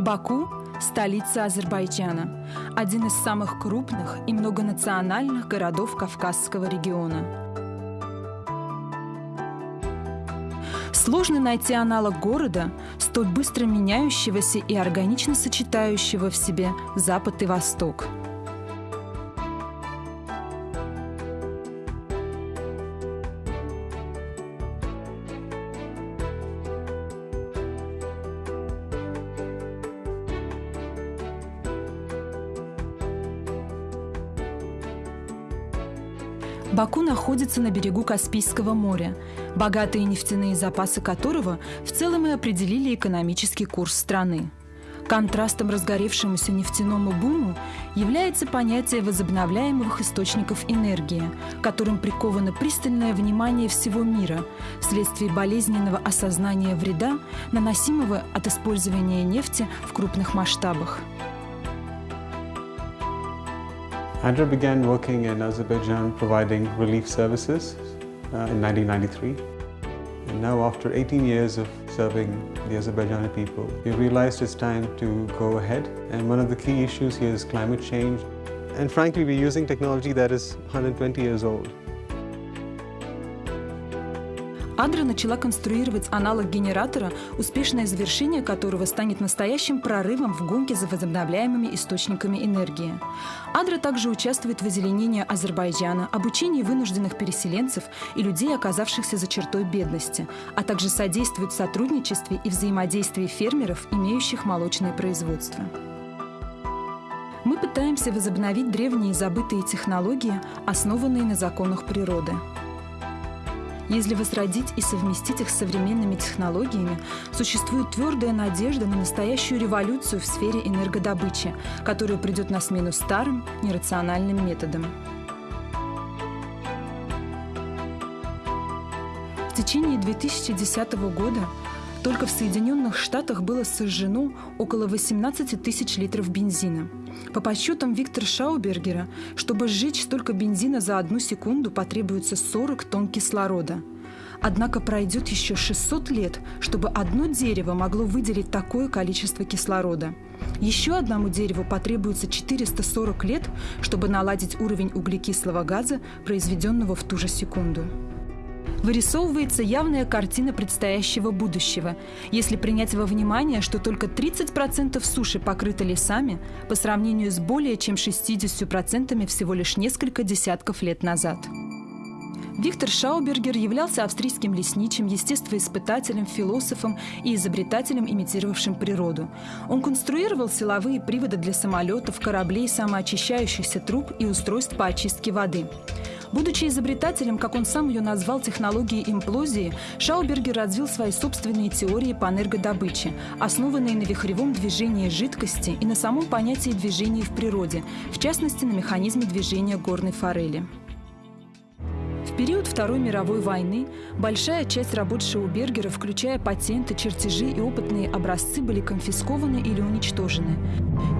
Баку – столица Азербайджана, один из самых крупных и многонациональных городов Кавказского региона. Сложно найти аналог города, столь быстро меняющегося и органично сочетающего в себе Запад и Восток – Баку находится на берегу Каспийского моря, богатые нефтяные запасы которого в целом и определили экономический курс страны. Контрастом разгоревшемуся нефтяному буму является понятие возобновляемых источников энергии, которым приковано пристальное внимание всего мира вследствие болезненного осознания вреда, наносимого от использования нефти в крупных масштабах. ADRA began working in Azerbaijan providing relief services uh, in 1993. And now after 18 years of serving the Azerbaijani people, we realized it's time to go ahead. And one of the key issues here is climate change. And frankly, we're using technology that is 120 years old. Адра начала конструировать аналог генератора, успешное завершение которого станет настоящим прорывом в гонке за возобновляемыми источниками энергии. Адра также участвует в озеленении Азербайджана, обучении вынужденных переселенцев и людей, оказавшихся за чертой бедности, а также содействует в сотрудничестве и взаимодействии фермеров, имеющих молочное производство. Мы пытаемся возобновить древние забытые технологии, основанные на законах природы. Если возродить и совместить их с современными технологиями, существует твердая надежда на настоящую революцию в сфере энергодобычи, которая придет на смену старым, нерациональным методам. В течение 2010 года только в Соединенных Штатах было сожжено около 18 тысяч литров бензина. По подсчетам Виктора Шаубергера, чтобы сжечь столько бензина за одну секунду, потребуется 40 тонн кислорода. Однако пройдет еще 600 лет, чтобы одно дерево могло выделить такое количество кислорода. Еще одному дереву потребуется 440 лет, чтобы наладить уровень углекислого газа, произведенного в ту же секунду вырисовывается явная картина предстоящего будущего, если принять во внимание, что только 30% суши покрыты лесами по сравнению с более чем 60% всего лишь несколько десятков лет назад. Виктор Шаубергер являлся австрийским лесничим, естествоиспытателем, философом и изобретателем, имитировавшим природу. Он конструировал силовые приводы для самолетов, кораблей, самоочищающихся труб и устройств по очистке воды. Будучи изобретателем, как он сам ее назвал, технологии имплозии, Шаубергер развил свои собственные теории по энергодобыче, основанные на вихревом движении жидкости и на самом понятии движения в природе, в частности, на механизме движения горной форели период Второй мировой войны большая часть работ Шаубергера, включая патенты, чертежи и опытные образцы, были конфискованы или уничтожены.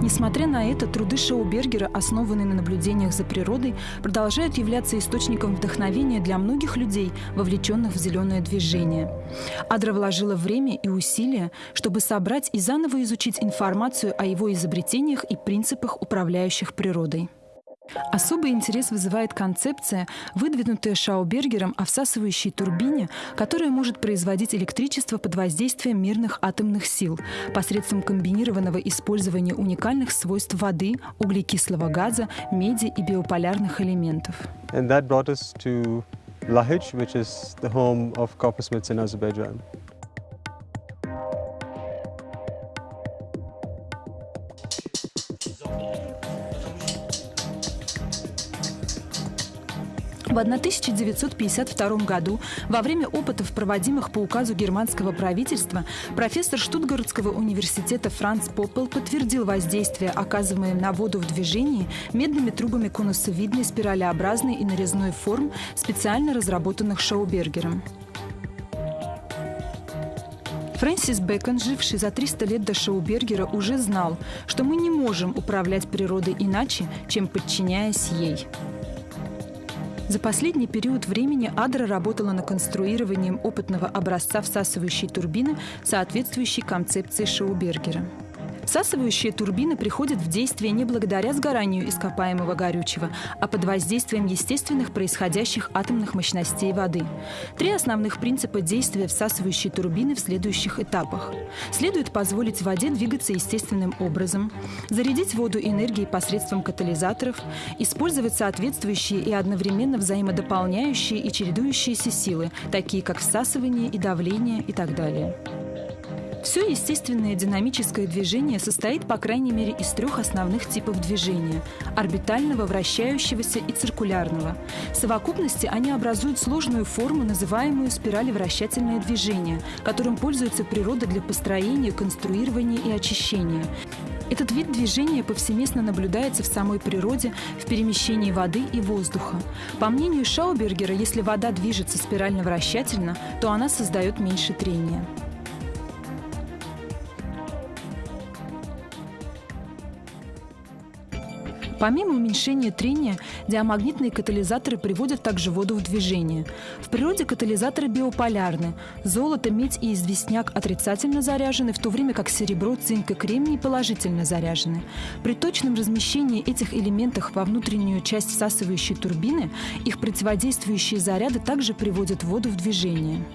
Несмотря на это, труды Шаубергера, основанные на наблюдениях за природой, продолжают являться источником вдохновения для многих людей, вовлеченных в зеленое движение. Адра вложила время и усилия, чтобы собрать и заново изучить информацию о его изобретениях и принципах, управляющих природой. Особый интерес вызывает концепция, выдвинутая Шаубергером о всасывающей турбине, которая может производить электричество под воздействием мирных атомных сил посредством комбинированного использования уникальных свойств воды, углекислого газа, меди и биополярных элементов. Lahij, which is the home of coppersmiths in Azerbaijan. В 1952 году, во время опытов, проводимых по указу германского правительства, профессор Штутгартского университета Франц Поппел подтвердил воздействие, оказываемое на воду в движении медными трубами конусовидной, спиралеобразной и нарезной форм, специально разработанных Шаубергером. Фрэнсис Бэкон, живший за 300 лет до Шаубергера, уже знал, что мы не можем управлять природой иначе, чем подчиняясь ей. За последний период времени Адра работала над конструированием опытного образца всасывающей турбины, соответствующей концепции Шаубергера. Всасывающие турбины приходят в действие не благодаря сгоранию ископаемого горючего, а под воздействием естественных происходящих атомных мощностей воды. Три основных принципа действия всасывающей турбины в следующих этапах. Следует позволить воде двигаться естественным образом, зарядить воду энергией посредством катализаторов, использовать соответствующие и одновременно взаимодополняющие и чередующиеся силы, такие как всасывание и давление и так далее. Все естественное динамическое движение состоит по крайней мере из трех основных типов движения – орбитального, вращающегося и циркулярного. В совокупности они образуют сложную форму, называемую спиралевращательное движение, которым пользуется природа для построения, конструирования и очищения. Этот вид движения повсеместно наблюдается в самой природе, в перемещении воды и воздуха. По мнению Шаубергера, если вода движется спирально-вращательно, то она создает меньше трения. Помимо уменьшения трения, диамагнитные катализаторы приводят также воду в движение. В природе катализаторы биополярны. Золото, медь и известняк отрицательно заряжены, в то время как серебро, цинк и кремний положительно заряжены. При точном размещении этих элементов во внутреннюю часть всасывающей турбины их противодействующие заряды также приводят воду в движение.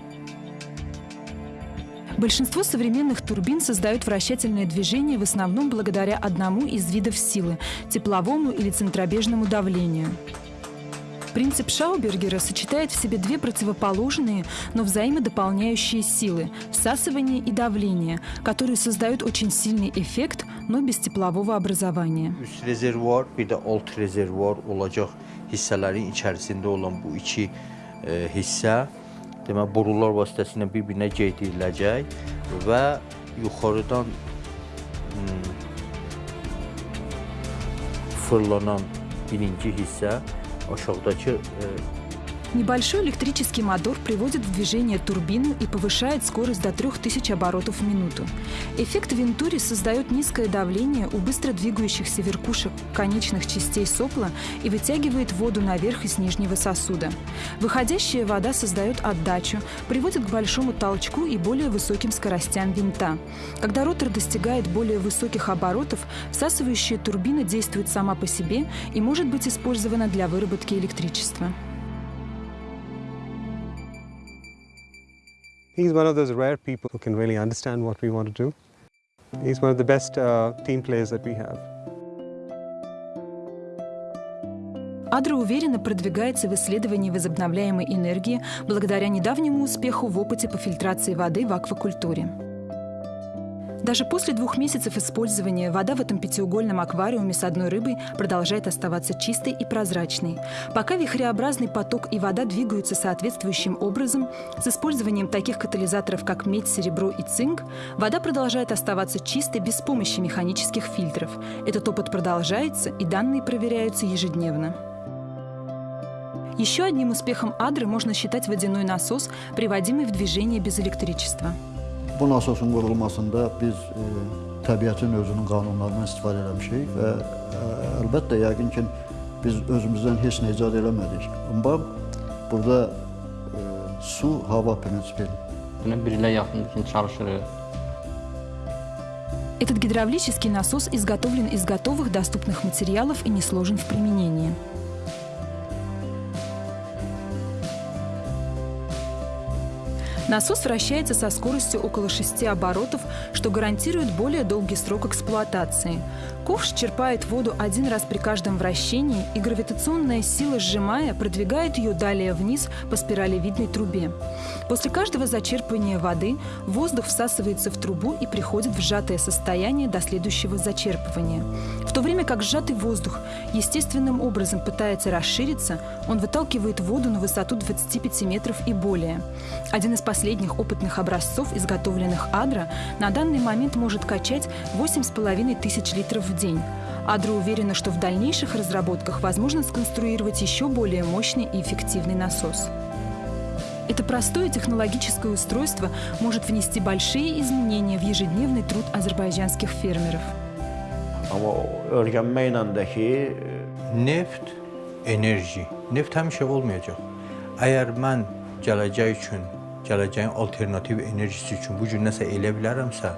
Большинство современных турбин создают вращательное движение в основном благодаря одному из видов силы – тепловому или центробежному давлению. Принцип Шаубергера сочетает в себе две противоположные, но взаимодополняющие силы – всасывание и давление, которые создают очень сильный эффект, но без теплового образования. Rezervuar, bir də alt rezervuar olacaq hissələrin içərisində olan bu iki e, demək borular vasitəsilə bir-birinə geydiriləcək və yuxarıdan hmm, fırlanan birinci hissə aşağıdakı e, Небольшой электрический мотор приводит в движение турбину и повышает скорость до 3000 оборотов в минуту. Эффект Вентури создает низкое давление у быстро двигающихся верхушек конечных частей сопла и вытягивает воду наверх из нижнего сосуда. Выходящая вода создает отдачу, приводит к большому толчку и более высоким скоростям винта. Когда ротор достигает более высоких оборотов, всасывающая турбина действует сама по себе и может быть использована для выработки электричества. He's one of those rare people who can really understand what we want to do. He's one of the best uh, team players that we have. Адра уверенно продвигается в исследовании возобновляемой энергии благодаря недавнему успеху в опыте по фильтрации воды в аквакультуре. Даже после двух месяцев использования вода в этом пятиугольном аквариуме с одной рыбой продолжает оставаться чистой и прозрачной. Пока вихреобразный поток и вода двигаются соответствующим образом, с использованием таких катализаторов, как медь, серебро и цинк, вода продолжает оставаться чистой без помощи механических фильтров. Этот опыт продолжается, и данные проверяются ежедневно. Еще одним успехом Адры можно считать водяной насос, приводимый в движение без электричества. Bu nasosun qurulmasında biz e, təbiətin özünün qanunlarından istifadə eləmişik və e, əlbəttə yəqin ki biz özümüzdən heç nə icad eləmədik. Amma burada e, su hava prinsipi Bir ilə yaxındır ki, çalışırıq. Этот гидравлический насос изготовлен из готовых доступных материалов и не сложен в применении. Насос вращается со скоростью около 6 оборотов, что гарантирует более долгий срок эксплуатации. Ковш черпает воду один раз при каждом вращении, и гравитационная сила, сжимая, продвигает ее далее вниз по спиралевидной трубе. После каждого зачерпывания воды воздух всасывается в трубу и приходит в сжатое состояние до следующего зачерпывания. В то время как сжатый воздух естественным образом пытается расшириться, он выталкивает воду на высоту 25 метров и более. Один из последних опытных образцов, изготовленных Адра, на данный момент может качать 8,5 тысяч литров в день. Адра уверена, что в дальнейших разработках возможно сконструировать еще более мощный и эффективный насос. Это простое технологическое устройство может внести большие изменения в ежедневный труд азербайджанских фермеров. Neft, enerji, neft həmişə olmayacaq. Əgər mən gələcək üçün gələcəyin alternativ enerjisi üçün bu gün nəsə elə bilərəmsə,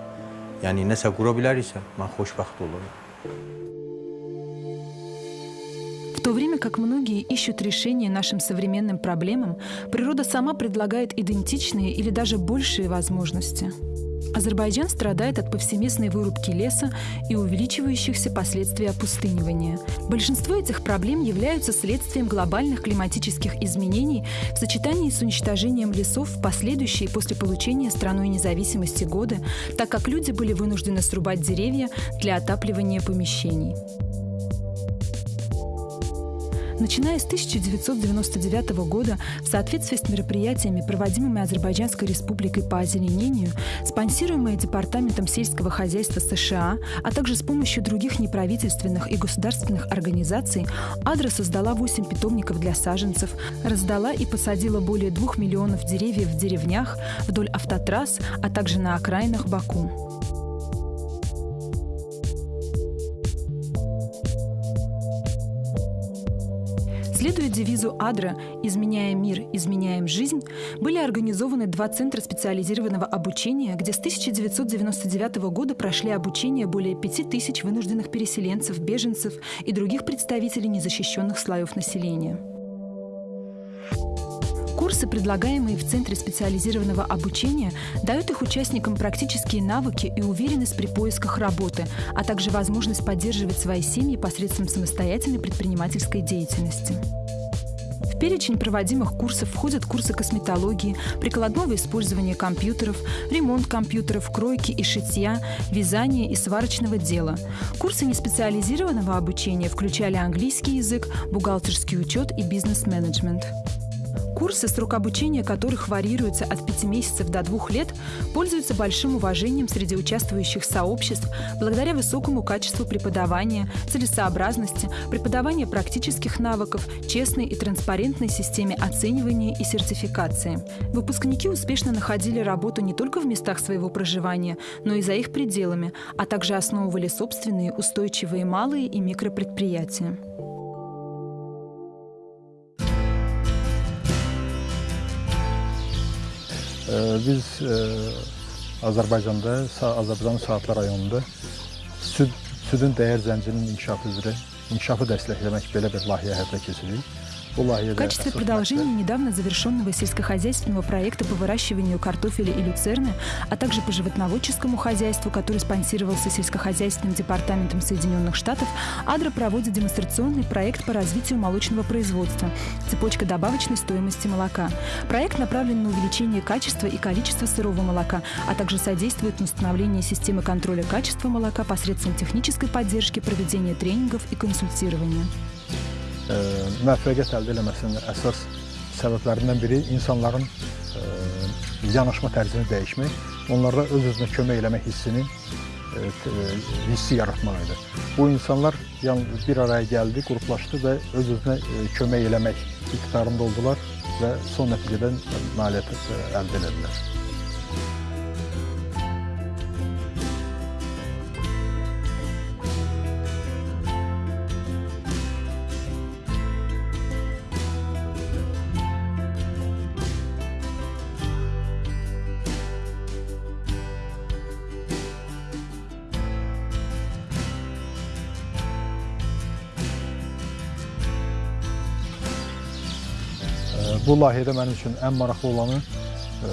yəni nəsə qura biləriksə, mən xoşbəxt olurum. В то время как многие ищут решения нашим современным проблемам, природа сама предлагает идентичные или даже большие возможности. Азербайджан страдает от повсеместной вырубки леса и увеличивающихся последствий опустынивания. Большинство этих проблем являются следствием глобальных климатических изменений в сочетании с уничтожением лесов в последующие после получения страной независимости годы, так как люди были вынуждены срубать деревья для отапливания помещений. Начиная с 1999 года, в соответствии с мероприятиями, проводимыми Азербайджанской республикой по озеленению, спонсируемые Департаментом сельского хозяйства США, а также с помощью других неправительственных и государственных организаций, Адра создала 8 питомников для саженцев, раздала и посадила более 2 миллионов деревьев в деревнях, вдоль автотрасс, а также на окраинах Баку. Следуя девизу Адра «Изменяя мир, изменяем жизнь», были организованы два центра специализированного обучения, где с 1999 года прошли обучение более 5000 вынужденных переселенцев, беженцев и других представителей незащищенных слоев населения. Курсы, предлагаемые в Центре специализированного обучения, дают их участникам практические навыки и уверенность при поисках работы, а также возможность поддерживать свои семьи посредством самостоятельной предпринимательской деятельности. В перечень проводимых курсов входят курсы косметологии, прикладного использования компьютеров, ремонт компьютеров, кройки и шитья, вязания и сварочного дела. Курсы неспециализированного обучения включали английский язык, бухгалтерский учет и бизнес-менеджмент. Курсы, срок обучения которых варьируется от 5 месяцев до 2 лет, пользуются большим уважением среди участвующих сообществ благодаря высокому качеству преподавания, целесообразности, преподавания практических навыков, честной и транспарентной системе оценивания и сертификации. Выпускники успешно находили работу не только в местах своего проживания, но и за их пределами, а также основывали собственные устойчивые малые и микропредприятия. Biz e, Azərbaycanda, Azərbaycanın Saatlı rayonunda süd, südün dəyər zəncirinin inkişafı üzrə inkişafı dəstəkləmək belə bir layihə həyata keçiririk. В качестве продолжения недавно завершенного сельскохозяйственного проекта по выращиванию картофеля и люцерны, а также по животноводческому хозяйству, который спонсировался сельскохозяйственным департаментом Соединенных Штатов, Адра проводит демонстрационный проект по развитию молочного производства «Цепочка добавочной стоимости молока». Проект направлен на увеличение качества и количества сырого молока, а также содействует установлению системы контроля качества молока посредством технической поддержки, проведения тренингов и консультирования. Müvəffəqiyyət əldə eləməsinin əsas səbəblərindən biri insanların ə, yanaşma tərzini dəyişmək, onlarda öz-özünə kömək eləmək hissini ə, hissi yaratmaq idi. Bu insanlar bir araya gəldi, qruplaşdı və öz-özünə kömək eləmək iqtidarında oldular və son nəticədə nailiyyət əldə etdilər. Bu layihədə mənim üçün ən maraqlı olanı ə,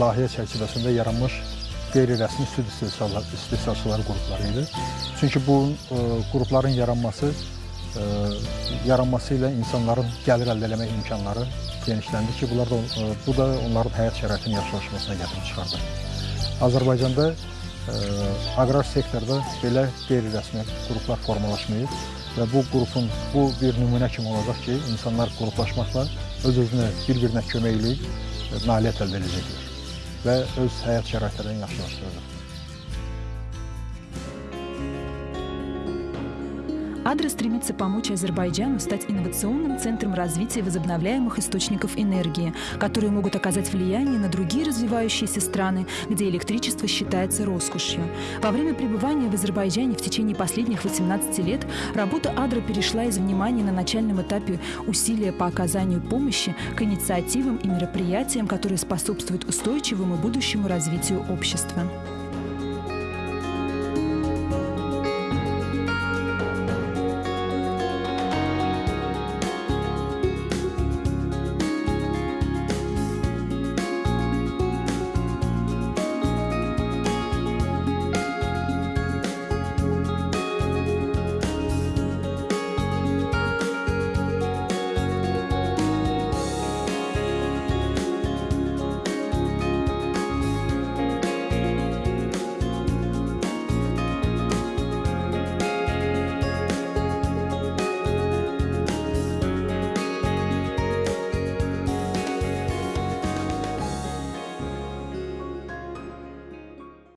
layihə çərçivəsində yaranmış qeyri-rəsmi süd istehsalçıları qrupları idi. Çünki bu ə, qrupların yaranması ə, yaranması ilə insanların gəlir əldə etmək imkanları genişləndi ki, bunlar da, bu da onların həyat şəraitinin yaxşılaşmasına gətirib çıxardı. Azərbaycanda ə, aqrar sektorda belə qeyri-rəsmi qruplar formalaşmayıb və bu qrupun bu bir nümunə kimi olacaq ki, insanlar qruplaşmaqla öz-özünə bir-birinə kömək eləyib nailiyyət əldə edəcəklər və öz həyat şəraitlərini yaxşılaşdıracaqlar. Адра стремится помочь Азербайджану стать инновационным центром развития возобновляемых источников энергии, которые могут оказать влияние на другие развивающиеся страны, где электричество считается роскошью. Во время пребывания в Азербайджане в течение последних 18 лет работа Адра перешла из внимания на начальном этапе усилия по оказанию помощи к инициативам и мероприятиям, которые способствуют устойчивому будущему развитию общества.